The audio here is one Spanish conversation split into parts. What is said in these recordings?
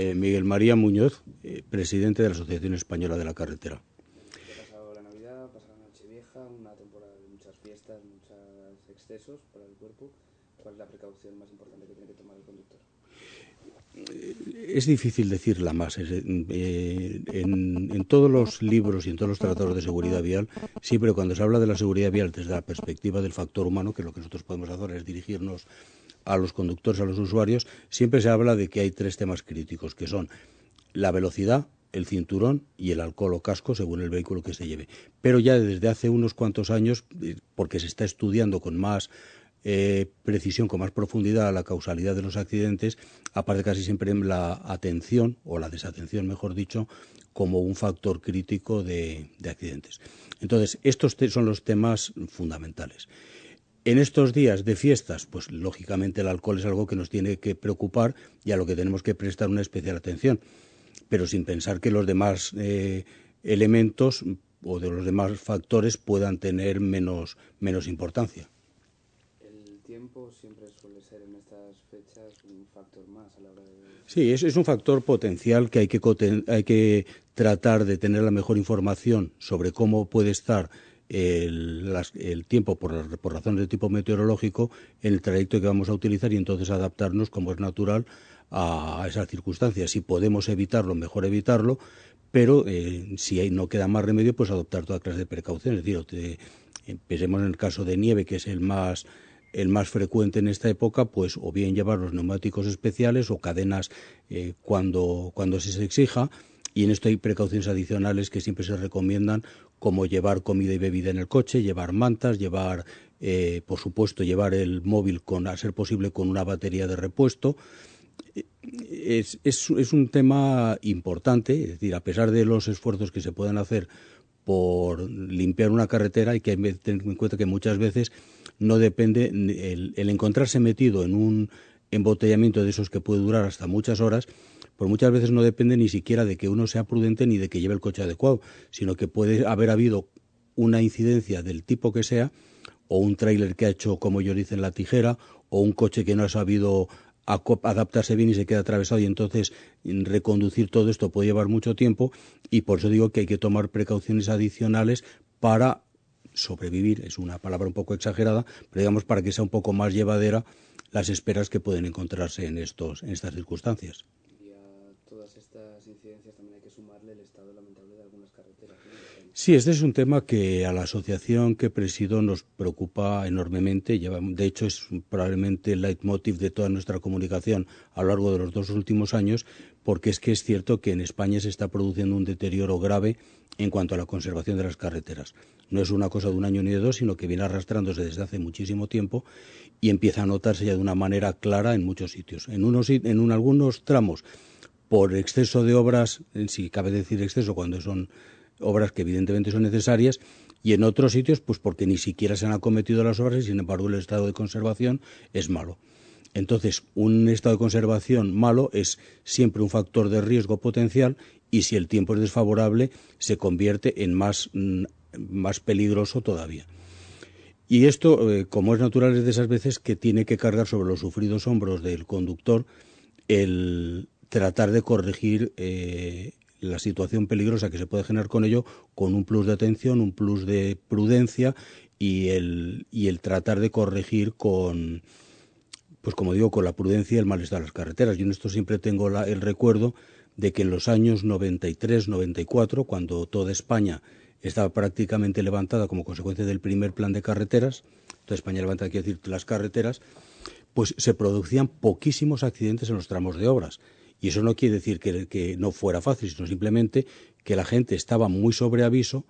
Eh, Miguel María Muñoz, eh, presidente de la Asociación Española de la Carretera. Ha pasado la Navidad, ha pasado la Nochevieja, una temporada de muchas fiestas, muchos excesos para el cuerpo. ¿Cuál es la precaución más importante que tiene que tomar el conductor? Eh, es difícil decirla más. en, en, todos los libros y en todos los tratados de seguridad vial, siempre cuando se habla de la seguridad vial desde la perspectiva del factor humano, que lo que nosotros podemos hacer es dirigirnos a los conductores, a los usuarios, siempre se habla de que hay tres temas críticos, que son la velocidad, el cinturón y el alcohol o casco según el vehículo que se lleve. Pero ya desde hace unos cuantos años, eh, porque se está estudiando con más eh, precisión, con más profundidad la causalidad de los accidentes, aparte casi siempre la atención, o la desatención, mejor dicho, como un factor crítico de, de accidentes. Entonces, estos son los temas fundamentales. En estos días de fiestas, pues lógicamente el alcohol es algo que nos tiene que preocupar y a lo que tenemos que prestar una especial atención, pero sin pensar que los demás eh, elementos o de los demás factores puedan tener menos, menos importancia. El tiempo siempre suele ser en estas fechas un factor más a la hora de... Sí, es, es un factor potencial que hay que, hay que tratar de tener la mejor información sobre cómo puede estar el, tiempo por, razones de tipo meteorológico en el trayecto que vamos a utilizar y entonces adaptarnos como es natural a, esas circunstancias. Si podemos evitarlo, mejor evitarlo, pero eh, si no queda más remedio, pues adoptar toda clase de precauciones. Es decir, empecemos en el caso de nieve, que es el más el más frecuente en esta época, pues o bien llevar los neumáticos especiales o cadenas eh, cuando, cuando se exija, y en esto hay precauciones adicionales que siempre se recomiendan, como llevar comida y bebida en el coche, llevar mantas, llevar, eh, por supuesto, llevar el móvil con, a ser posible, con una batería de repuesto. Es, es, un tema importante, es decir, a pesar de los esfuerzos que se pueden hacer por limpiar una carretera, hay que tener en cuenta que muchas veces no depende el, el encontrarse metido en un embotellamiento de esos que puede durar hasta muchas horas, pues muchas veces no depende ni siquiera de que uno sea prudente ni de que lleve el coche adecuado, sino que puede haber habido una incidencia del tipo que sea, o un tráiler que ha hecho, como ellos dicen, la tijera, o un coche que no ha sabido adaptarse bien y se queda atravesado y entonces reconducir todo esto puede llevar mucho tiempo y por eso digo que hay que tomar precauciones adicionales para sobrevivir, es una palabra un poco exagerada, pero digamos para que sea un poco más llevadera las esperas que pueden encontrarse en estos en estas circunstancias todas estas incidencias también hay que sumarle el estado lamentable de algunas carreteras. Sí, este es un tema que a la asociación que presido nos preocupa enormemente. De hecho, es probablemente el leitmotiv de toda nuestra comunicación a lo largo de los dos últimos años, porque es que es cierto que en España se está produciendo un deterioro grave en cuanto a la conservación de las carreteras. No es una cosa de un año ni de dos, sino que viene arrastrándose desde hace muchísimo tiempo y empieza a notarse ya de una manera clara en muchos sitios. En, unos, en algunos tramos por exceso de obras, si cabe decir exceso cuando son obras que evidentemente son necesarias, y en otros sitios, pues porque ni siquiera se han acometido las obras y sin embargo el estado de conservación es malo. Entonces, un estado de conservación malo es siempre un factor de riesgo potencial y si el tiempo es desfavorable se convierte en más, mm, más peligroso todavía. Y esto, eh, como es natural, es de esas veces que tiene que cargar sobre los sufridos hombros del conductor el, tratar de corregir eh, la situación peligrosa que se puede generar con ello con un plus de atención, un plus de prudencia y el, y el tratar de corregir con, pues como digo, con la prudencia y el malestar de las carreteras. Yo en esto siempre tengo el recuerdo de que en los años 93, 94, cuando toda España estaba prácticamente levantada como consecuencia del primer plan de carreteras, toda España levantada, quiere decir, las carreteras, pues se producían poquísimos accidentes en los tramos de obras. Y eso no quiere decir que, no fuera fácil, sino simplemente que la gente estaba muy sobre aviso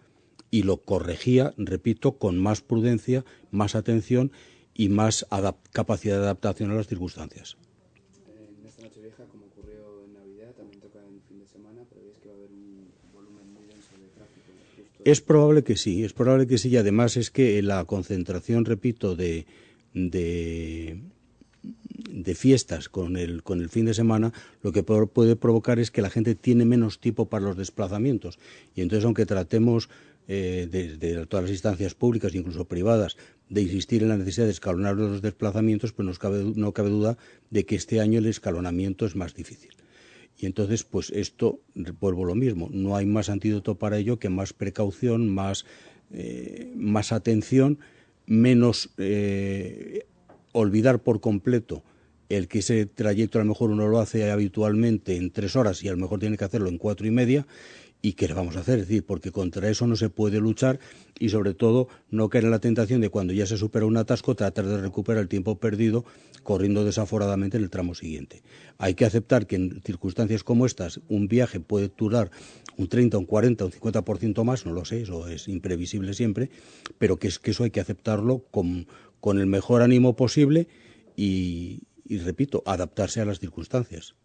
y lo corregía, repito, con más prudencia, más atención y más capacidad de adaptación a las circunstancias. En esta noche vieja, como ocurrió en Navidad, también toca en fin de semana, pero es que va a haber un volumen muy denso de tráfico. Es probable que sí, es probable que sí, y además es que la concentración, repito, de, de de fiestas con el, con el fin de semana, lo que puede provocar es que la gente tiene menos tiempo para los desplazamientos. Y entonces, aunque tratemos eh, desde todas las instancias públicas, incluso privadas, de insistir en la necesidad de escalonar los desplazamientos, pues no cabe, no cabe duda de que este año el escalonamiento es más difícil. Y entonces, pues esto, vuelvo lo mismo, no hay más antídoto para ello que más precaución, más, eh, más atención, menos eh, olvidar por completo el que ese trayecto a lo mejor uno lo hace habitualmente en tres horas y a lo mejor tiene que hacerlo en cuatro y media ¿Y qué le vamos a hacer? Es decir, porque contra eso no se puede luchar y sobre todo no caer en la tentación de cuando ya se supera un atasco tratar de recuperar el tiempo perdido corriendo desaforadamente en el tramo siguiente. Hay que aceptar que en circunstancias como estas un viaje puede durar un 30, un 40, un 50% más, no lo sé, eso es imprevisible siempre, pero que, es, que eso hay que aceptarlo con, con el mejor ánimo posible y, y repito, adaptarse a las circunstancias.